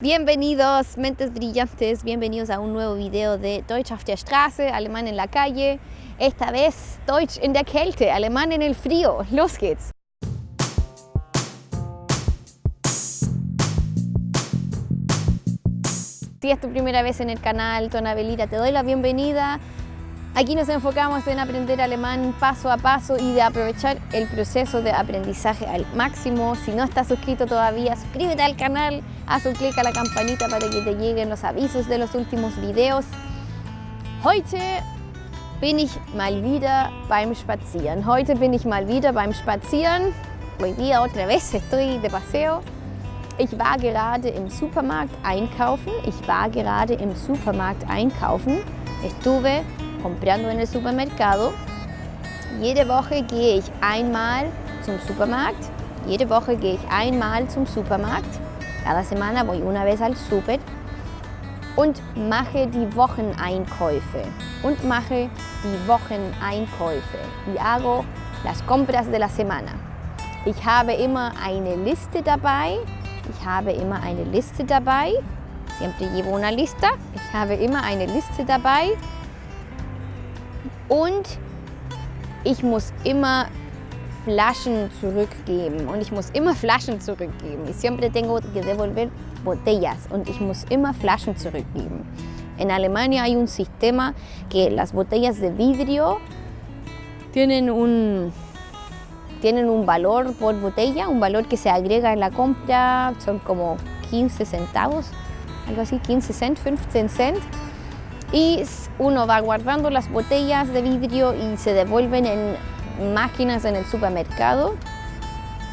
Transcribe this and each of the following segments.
Bienvenidos, mentes brillantes, bienvenidos a un nuevo video de Deutsch auf der Straße, Alemán en la calle. Esta vez Deutsch in der Kälte, Alemán en el frío. Los geht's! Si es tu primera vez en el canal Tonabelita, te doy la bienvenida. Aquí nos enfocamos en aprender alemán paso a paso y de aprovechar el proceso de aprendizaje al máximo. Si no estás suscrito todavía, suscríbete al canal, haz un clic a la campanita para que te lleguen los avisos de los últimos videos. Heute bin ich mal wieder beim Spazieren. Heute bin ich mal wieder beim Spazieren. Hoy día otra vez estoy de paseo. Ich war gerade im Supermarkt einkaufen. Ich war gerade im Supermarkt einkaufen. Estuve comprando en el supermercado. Jede Woche gehe ich einmal zum Supermarkt. Jede Woche gehe ich einmal zum Supermarkt. Cada semana voy una vez al Super und mache die Wocheneinkäufe. Und mache die Wocheneinkäufe. Y hago las compras de la semana. Ich habe immer eine Liste dabei. Ich habe immer eine Liste dabei. Siempre llevo una lista. Ich habe immer eine Liste dabei. Und ich muss immer Flaschen zurückgeben und ich muss immer Flaschen zurückgeben. Ich siempre tengo que devolver botellas und ich muss immer Flaschen zurückgeben. En Alemania hay un sistema que las botellas de vidrio tienen un, tienen un valor por botella, un valor que se agrega en la compra, son como 15 centavos, algo así, 15 cent, 15 cent. Y uno va guardando las botellas de vidrio y se devuelven en máquinas en el supermercado,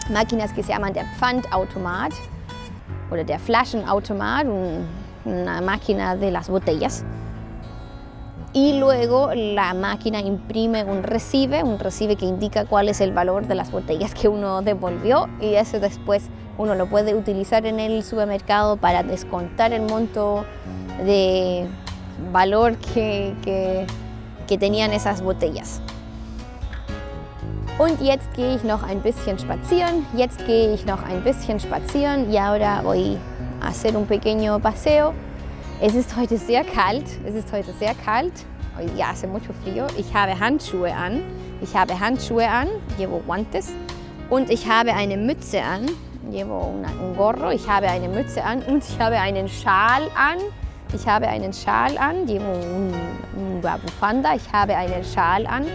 máquinas que se llaman der Pfandautomat oder der Flaschenautomat, una máquina de las botellas. Y luego la máquina imprime un recibe, un recibe que indica cuál es el valor de las botellas que uno devolvió y eso después uno lo puede utilizar en el supermercado para descontar el monto de valor que, que, que tenían esas botellas. Und jetzt gehe ich noch ein bisschen spazieren. Jetzt gehe ich noch ein bisschen spazieren y ahora voy a hacer un pequeño paseo. Es ist heute sehr kalt. Es ist heute sehr kalt. Día hace mucho frío. Ich habe Handschuhe an. Ich habe Handschuhe an. Llevo guantes. Und ich habe eine Mütze an. Llevo una, un gorro. Ich habe eine Mütze an und ich habe einen Schal an. Ich habe einen Schal an, die Bufanda. Ich habe einen Schal an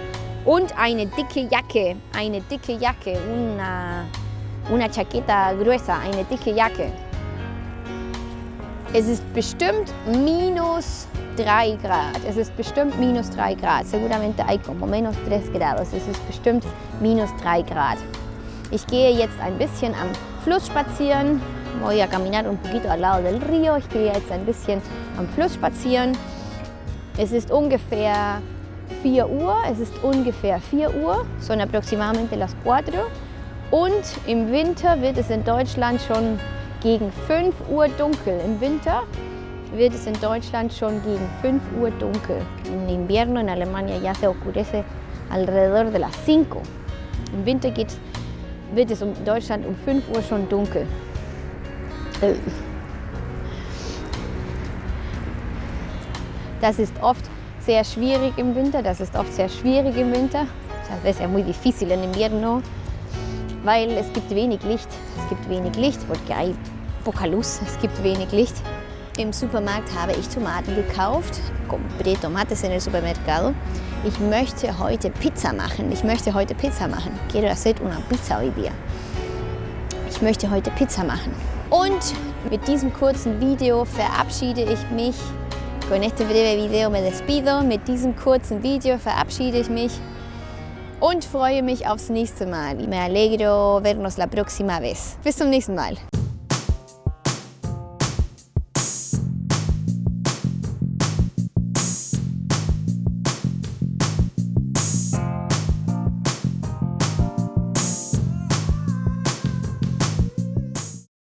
und eine dicke Jacke, eine dicke Jacke, una, una chaqueta gruesa, eine dicke Jacke. Es ist bestimmt minus 3 Grad. Es ist bestimmt minus 3 Grad. Seguramente hay como menos 3 grados. Es ist bestimmt minus 3 Grad. Ich gehe jetzt ein bisschen am Fluss spazieren. Voy a caminar un poquito al lado del río. Ich gehe jetzt ein bisschen am Fluss spazieren. Es ist ungefähr 4 Uhr. Es ist ungefähr 4 Uhr. Son aproximadamente las 4. Und im Winter wird es in Deutschland schon gegen 5 Uhr dunkel. Im Winter wird es in Deutschland schon gegen 5 Uhr dunkel. En invierno en Alemania ya se oscurece alrededor de las 5. Im Winter geht, wird es in Deutschland um 5 Uhr schon dunkel. Das ist oft sehr schwierig im Winter, das ist oft sehr schwierig im Winter. Das ist muy difícil en invierno, weil es gibt wenig Licht. Es gibt wenig Licht, porque hay poca luz, es gibt wenig Licht. Im Supermarkt habe ich Tomaten gekauft, compré tomates en el supermercado. Ich möchte heute Pizza machen, ich möchte heute Pizza machen. Quiero hacer una pizza hoy día. Ich möchte heute Pizza machen. Und mit diesem kurzen Video verabschiede ich mich. Con este breve video me despido. Mit diesem kurzen Video verabschiede ich mich und freue mich aufs nächste Mal. Me alegro vernos la próxima vez. Bis zum nächsten Mal.